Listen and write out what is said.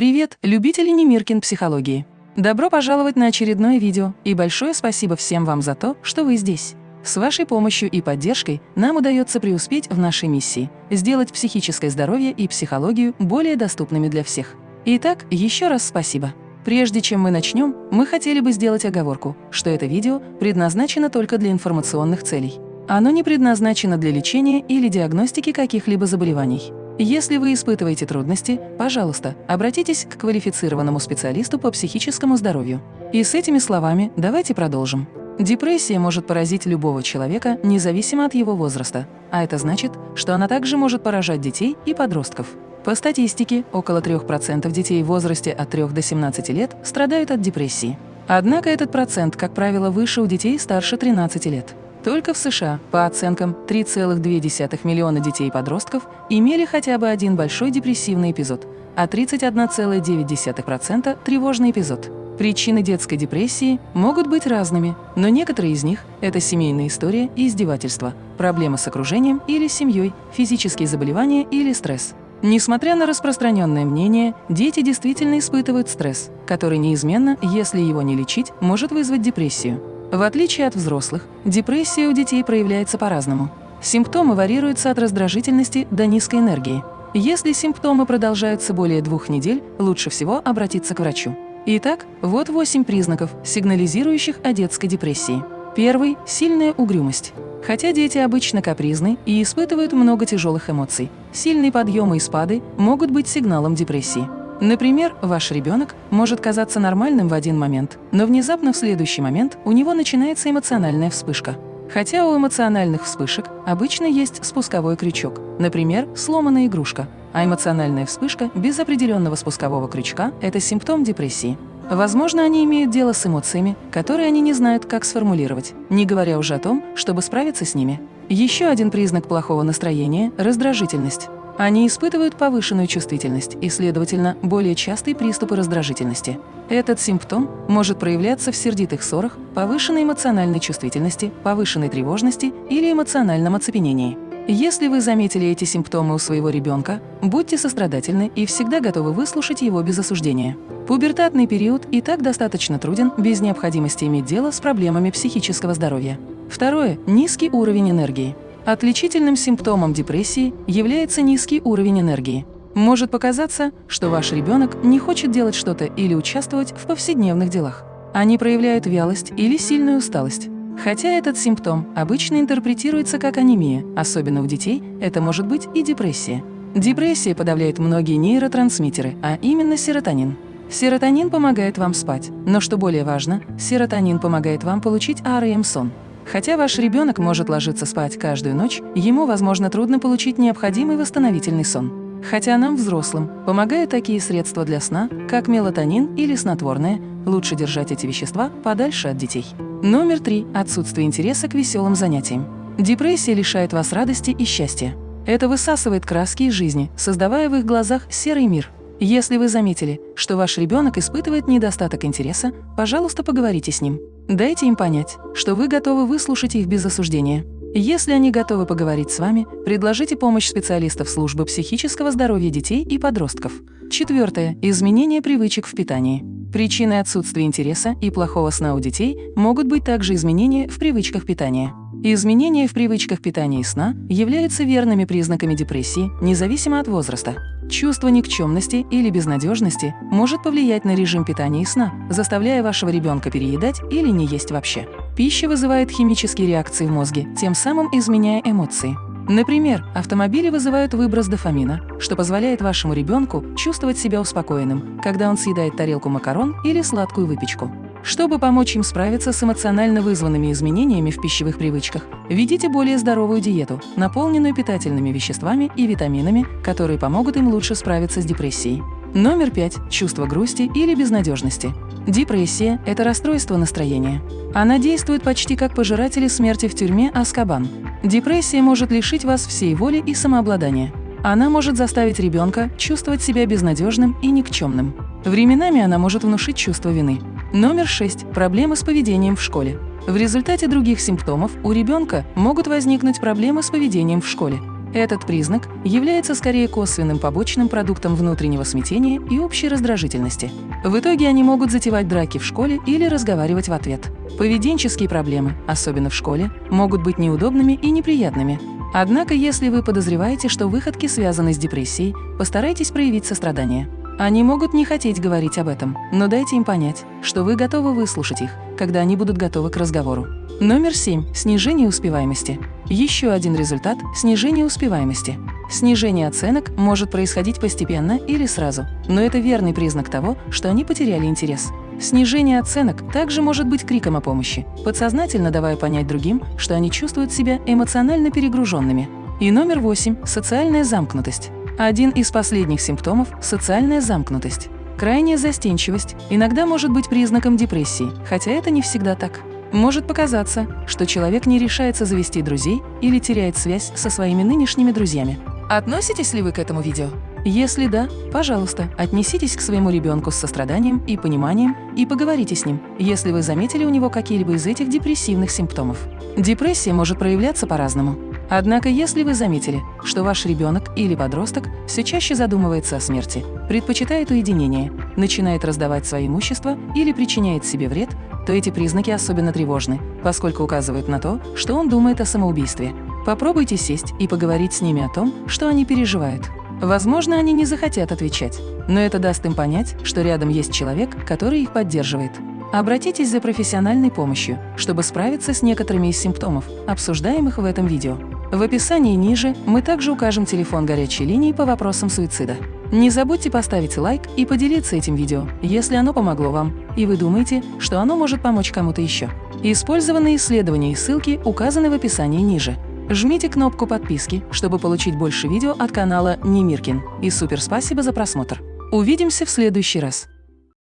Привет, любители Немиркин психологии! Добро пожаловать на очередное видео и большое спасибо всем вам за то, что вы здесь. С вашей помощью и поддержкой нам удается преуспеть в нашей миссии – сделать психическое здоровье и психологию более доступными для всех. Итак, еще раз спасибо. Прежде чем мы начнем, мы хотели бы сделать оговорку, что это видео предназначено только для информационных целей. Оно не предназначено для лечения или диагностики каких-либо заболеваний. Если вы испытываете трудности, пожалуйста, обратитесь к квалифицированному специалисту по психическому здоровью. И с этими словами давайте продолжим. Депрессия может поразить любого человека, независимо от его возраста. А это значит, что она также может поражать детей и подростков. По статистике, около 3% детей в возрасте от 3 до 17 лет страдают от депрессии. Однако этот процент, как правило, выше у детей старше 13 лет. Только в США, по оценкам, 3,2 миллиона детей и подростков имели хотя бы один большой депрессивный эпизод, а 31,9% – тревожный эпизод. Причины детской депрессии могут быть разными, но некоторые из них – это семейная история и издевательства, проблемы с окружением или семьей, физические заболевания или стресс. Несмотря на распространенное мнение, дети действительно испытывают стресс, который неизменно, если его не лечить, может вызвать депрессию. В отличие от взрослых, депрессия у детей проявляется по-разному. Симптомы варьируются от раздражительности до низкой энергии. Если симптомы продолжаются более двух недель, лучше всего обратиться к врачу. Итак, вот восемь признаков, сигнализирующих о детской депрессии. Первый – сильная угрюмость. Хотя дети обычно капризны и испытывают много тяжелых эмоций, сильные подъемы и спады могут быть сигналом депрессии. Например, ваш ребенок может казаться нормальным в один момент, но внезапно в следующий момент у него начинается эмоциональная вспышка. Хотя у эмоциональных вспышек обычно есть спусковой крючок, например, сломанная игрушка, а эмоциональная вспышка без определенного спускового крючка – это симптом депрессии. Возможно, они имеют дело с эмоциями, которые они не знают, как сформулировать, не говоря уже о том, чтобы справиться с ними. Еще один признак плохого настроения – раздражительность. Они испытывают повышенную чувствительность и, следовательно, более частые приступы раздражительности. Этот симптом может проявляться в сердитых ссорах, повышенной эмоциональной чувствительности, повышенной тревожности или эмоциональном оцепенении. Если вы заметили эти симптомы у своего ребенка, будьте сострадательны и всегда готовы выслушать его без осуждения. Пубертатный период и так достаточно труден без необходимости иметь дело с проблемами психического здоровья. Второе – низкий уровень энергии. Отличительным симптомом депрессии является низкий уровень энергии. Может показаться, что ваш ребенок не хочет делать что-то или участвовать в повседневных делах. Они проявляют вялость или сильную усталость. Хотя этот симптом обычно интерпретируется как анемия, особенно у детей, это может быть и депрессия. Депрессия подавляет многие нейротрансмиттеры, а именно серотонин. Серотонин помогает вам спать, но что более важно, серотонин помогает вам получить АРМ-сон. Хотя ваш ребенок может ложиться спать каждую ночь, ему, возможно, трудно получить необходимый восстановительный сон. Хотя нам, взрослым, помогают такие средства для сна, как мелатонин или снотворное, лучше держать эти вещества подальше от детей. Номер три – отсутствие интереса к веселым занятиям. Депрессия лишает вас радости и счастья. Это высасывает краски из жизни, создавая в их глазах серый мир. Если вы заметили, что ваш ребенок испытывает недостаток интереса, пожалуйста, поговорите с ним. Дайте им понять, что вы готовы выслушать их без осуждения. Если они готовы поговорить с вами, предложите помощь специалистов службы психического здоровья детей и подростков. Четвертое. Изменение привычек в питании. Причиной отсутствия интереса и плохого сна у детей могут быть также изменения в привычках питания. Изменения в привычках питания и сна являются верными признаками депрессии, независимо от возраста. Чувство никчемности или безнадежности может повлиять на режим питания и сна, заставляя вашего ребенка переедать или не есть вообще. Пища вызывает химические реакции в мозге, тем самым изменяя эмоции. Например, автомобили вызывают выброс дофамина, что позволяет вашему ребенку чувствовать себя успокоенным, когда он съедает тарелку макарон или сладкую выпечку. Чтобы помочь им справиться с эмоционально вызванными изменениями в пищевых привычках, ведите более здоровую диету, наполненную питательными веществами и витаминами, которые помогут им лучше справиться с депрессией. Номер пять – чувство грусти или безнадежности. Депрессия – это расстройство настроения. Она действует почти как пожиратели смерти в тюрьме Аскабан. Депрессия может лишить вас всей воли и самообладания. Она может заставить ребенка чувствовать себя безнадежным и никчемным. Временами она может внушить чувство вины. Номер 6. Проблемы с поведением в школе. В результате других симптомов у ребенка могут возникнуть проблемы с поведением в школе. Этот признак является скорее косвенным побочным продуктом внутреннего смятения и общей раздражительности. В итоге они могут затевать драки в школе или разговаривать в ответ. Поведенческие проблемы, особенно в школе, могут быть неудобными и неприятными. Однако, если вы подозреваете, что выходки связаны с депрессией, постарайтесь проявить сострадание. Они могут не хотеть говорить об этом, но дайте им понять, что вы готовы выслушать их, когда они будут готовы к разговору. Номер 7. Снижение успеваемости. Еще один результат – снижение успеваемости. Снижение оценок может происходить постепенно или сразу, но это верный признак того, что они потеряли интерес. Снижение оценок также может быть криком о помощи, подсознательно давая понять другим, что они чувствуют себя эмоционально перегруженными. И номер 8 – социальная замкнутость. Один из последних симптомов – социальная замкнутость. Крайняя застенчивость иногда может быть признаком депрессии, хотя это не всегда так. Может показаться, что человек не решается завести друзей или теряет связь со своими нынешними друзьями. Относитесь ли вы к этому видео? Если да, пожалуйста, отнеситесь к своему ребенку с состраданием и пониманием и поговорите с ним, если вы заметили у него какие-либо из этих депрессивных симптомов. Депрессия может проявляться по-разному. Однако, если вы заметили, что ваш ребенок или подросток все чаще задумывается о смерти, предпочитает уединение, начинает раздавать свое имущество или причиняет себе вред, то эти признаки особенно тревожны, поскольку указывают на то, что он думает о самоубийстве. Попробуйте сесть и поговорить с ними о том, что они переживают. Возможно, они не захотят отвечать, но это даст им понять, что рядом есть человек, который их поддерживает. Обратитесь за профессиональной помощью, чтобы справиться с некоторыми из симптомов, обсуждаемых в этом видео. В описании ниже мы также укажем телефон горячей линии по вопросам суицида. Не забудьте поставить лайк и поделиться этим видео, если оно помогло вам, и вы думаете, что оно может помочь кому-то еще. Использованные исследования и ссылки указаны в описании ниже. Жмите кнопку подписки, чтобы получить больше видео от канала Немиркин. И супер спасибо за просмотр. Увидимся в следующий раз.